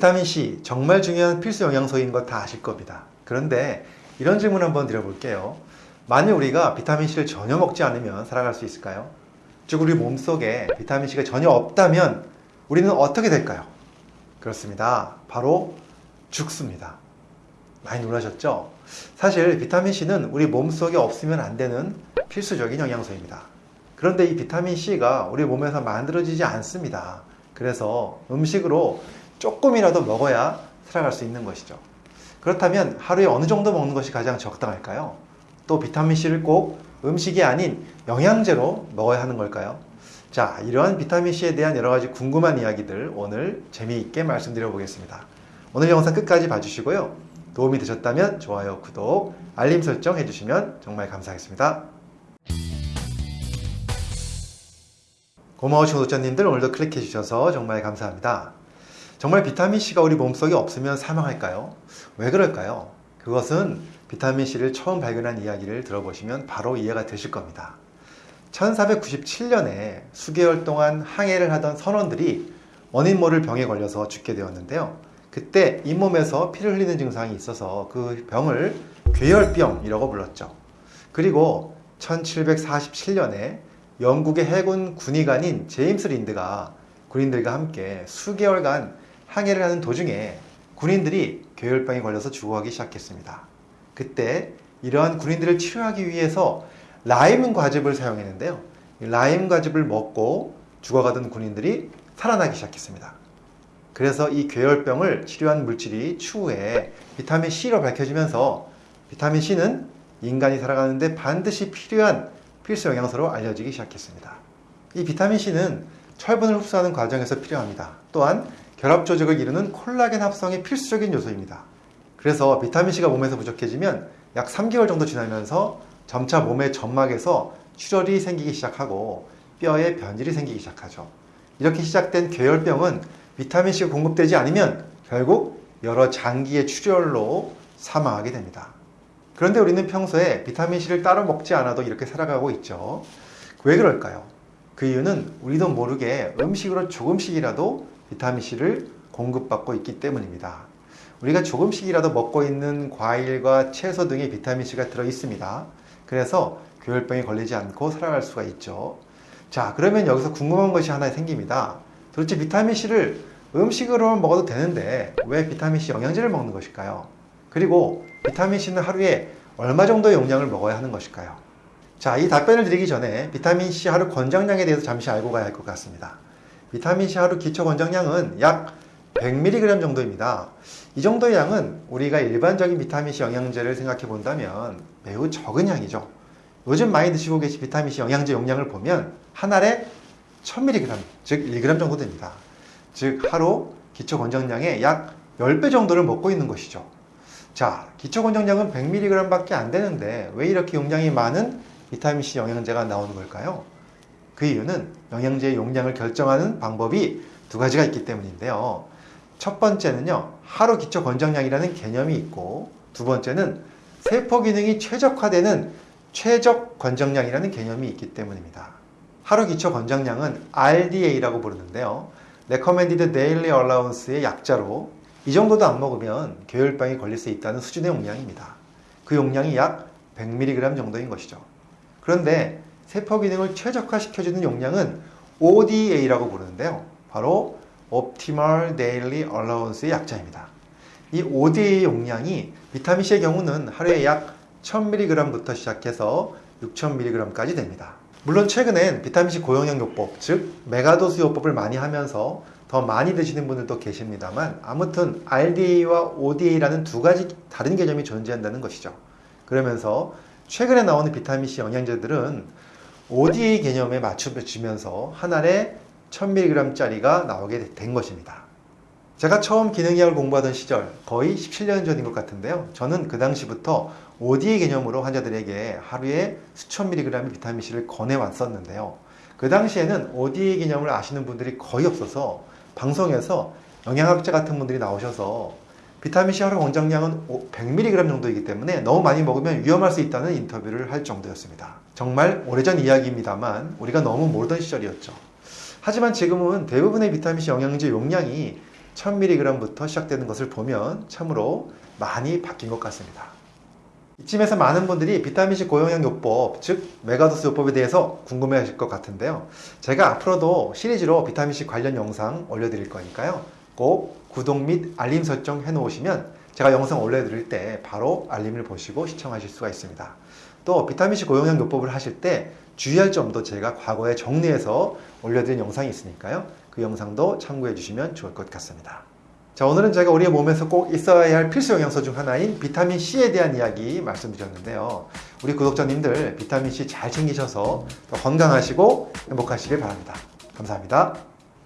비타민C 정말 중요한 필수 영양소인 것 다 아실 겁니다. 그런데 이런 질문 한번 드려볼게요. 만일 우리가 비타민C를 전혀 먹지 않으면 살아갈 수 있을까요? 즉 우리 몸속에 비타민C가 전혀 없다면 우리는 어떻게 될까요? 그렇습니다. 바로 죽습니다. 많이 놀라셨죠? 사실 비타민C는 우리 몸속에 없으면 안 되는 필수적인 영양소입니다. 그런데 이 비타민C가 우리 몸에서 만들어지지 않습니다. 그래서 음식으로 조금이라도 먹어야 살아갈 수 있는 것이죠. 그렇다면 하루에 어느 정도 먹는 것이 가장 적당할까요? 또 비타민C를 꼭 음식이 아닌 영양제로 먹어야 하는 걸까요? 자, 이러한 비타민C에 대한 여러 가지 궁금한 이야기들 오늘 재미있게 말씀드려 보겠습니다. 오늘 영상 끝까지 봐주시고요. 도움이 되셨다면 좋아요, 구독, 알림 설정 해주시면 정말 감사하겠습니다. 고마우신 구독자님들 오늘도 클릭해 주셔서 정말 감사합니다. 정말 비타민C가 우리 몸속에 없으면 사망할까요? 왜 그럴까요? 그것은 비타민C를 처음 발견한 이야기를 들어보시면 바로 이해가 되실 겁니다. 1497년에 수개월 동안 항해를 하던 선원들이 원인 모를 병에 걸려서 죽게 되었는데요. 그때 잇몸에서 피를 흘리는 증상이 있어서 그 병을 괴혈병이라고 불렀죠. 그리고 1747년에 영국의 해군 군의관인 제임스 린드가 군인들과 함께 수개월간 항해를 하는 도중에 군인들이 괴혈병에 걸려서 죽어가기 시작했습니다. 그때 이러한 군인들을 치료하기 위해서 라임 과즙을 사용했는데요. 라임 과즙을 먹고 죽어가던 군인들이 살아나기 시작했습니다. 그래서 이 괴혈병을 치료한 물질이 추후에 비타민 C로 밝혀지면서 비타민 C는 인간이 살아가는데 반드시 필요한 필수 영양소로 알려지기 시작했습니다. 이 비타민 C는 철분을 흡수하는 과정에서 필요합니다. 또한 결합 조직을 이루는 콜라겐 합성이 필수적인 요소입니다. 그래서 비타민C가 몸에서 부족해지면 약 3개월 정도 지나면서 점차 몸의 점막에서 출혈이 생기기 시작하고 뼈에 변질이 생기기 시작하죠. 이렇게 시작된 괴혈병은 비타민C가 공급되지 않으면 결국 여러 장기의 출혈로 사망하게 됩니다. 그런데 우리는 평소에 비타민C를 따로 먹지 않아도 이렇게 살아가고 있죠. 왜 그럴까요? 그 이유는 우리도 모르게 음식으로 조금씩이라도 비타민C를 공급받고 있기 때문입니다. 우리가 조금씩이라도 먹고 있는 과일과 채소 등에 비타민C가 들어 있습니다. 그래서 괴혈병에 걸리지 않고 살아갈 수가 있죠. 자, 그러면 여기서 궁금한 것이 하나 생깁니다. 도대체 비타민C를 음식으로 먹어도 되는데 왜 비타민C 영양제를 먹는 것일까요? 그리고 비타민C는 하루에 얼마 정도의 용량을 먹어야 하는 것일까요? 자, 이 답변을 드리기 전에 비타민C 하루 권장량에 대해서 잠시 알고 가야 할 것 같습니다. 비타민C 하루 기초 권장량은 약 100mg 정도입니다. 이 정도의 양은 우리가 일반적인 비타민C 영양제를 생각해 본다면 매우 적은 양이죠. 요즘 많이 드시고 계신 비타민C 영양제 용량을 보면 한 알에 1000mg, 즉 1g 정도 됩니다. 즉 하루 기초 권장량의 약 10배 정도를 먹고 있는 것이죠. 자, 기초 권장량은 100mg 밖에 안 되는데 왜 이렇게 용량이 많은 비타민C 영양제가 나오는 걸까요? 그 이유는 영양제의 용량을 결정하는 방법이 두 가지가 있기 때문인데요. 첫 번째는요, 하루 기초 권장량이라는 개념이 있고, 두 번째는 세포 기능이 최적화되는 최적 권장량이라는 개념이 있기 때문입니다. 하루 기초 권장량은 RDA라고 부르는데요. Recommended Daily Allowance의 약자로 이 정도도 안 먹으면 괴혈병에 걸릴 수 있다는 수준의 용량입니다. 그 용량이 약 100mg 정도인 것이죠. 그런데 세포 기능을 최적화시켜주는 용량은 ODA라고 부르는데요. 바로 Optimal Daily Allowance의 약자입니다. 이 ODA 용량이 비타민C의 경우는 하루에 약 1000mg부터 시작해서 6000mg까지 됩니다. 물론 최근엔 비타민C 고용량 요법, 즉 메가도스 요법을 많이 하면서 더 많이 드시는 분들도 계십니다만 아무튼 RDA와 ODA라는 두 가지 다른 개념이 존재한다는 것이죠. 그러면서 최근에 나오는 비타민C 영양제들은 ODA 개념에 맞춰지면서 한 알에 1000mg짜리가 나오게 된 것입니다. 제가 처음 기능의학을 공부하던 시절 거의 17년 전인 것 같은데요. 저는 그 당시부터 ODA 개념으로 환자들에게 하루에 수천 mg의 비타민C를 권해왔었는데요. 그 당시에는 ODA 개념을 아시는 분들이 거의 없어서 방송에서 영양학자 같은 분들이 나오셔서 비타민C 하루 권장량은 100mg 정도이기 때문에 너무 많이 먹으면 위험할 수 있다는 인터뷰를 할 정도였습니다. 정말 오래전 이야기입니다만 우리가 너무 모르던 시절이었죠. 하지만 지금은 대부분의 비타민C 영양제 용량이 1000mg부터 시작되는 것을 보면 참으로 많이 바뀐 것 같습니다. 이쯤에서 많은 분들이 비타민C 고용량 요법, 즉 megadose 요법에 대해서 궁금해 하실 것 같은데요. 제가 앞으로도 시리즈로 비타민C 관련 영상 올려드릴 거니까요. 꼭 구독 및 알림 설정 해 놓으시면 제가 영상 올려드릴 때 바로 알림을 보시고 시청하실 수가 있습니다. 또 비타민C 고용량 요법을 하실 때 주의할 점도 제가 과거에 정리해서 올려드린 영상이 있으니까요. 그 영상도 참고해 주시면 좋을 것 같습니다. 자, 오늘은 제가 우리의 몸에서 꼭 있어야 할 필수 영양소 중 하나인 비타민 C에 대한 이야기 말씀드렸는데요. 우리 구독자님들 비타민 C 잘 챙기셔서 더 건강하시고 행복하시길 바랍니다. 감사합니다.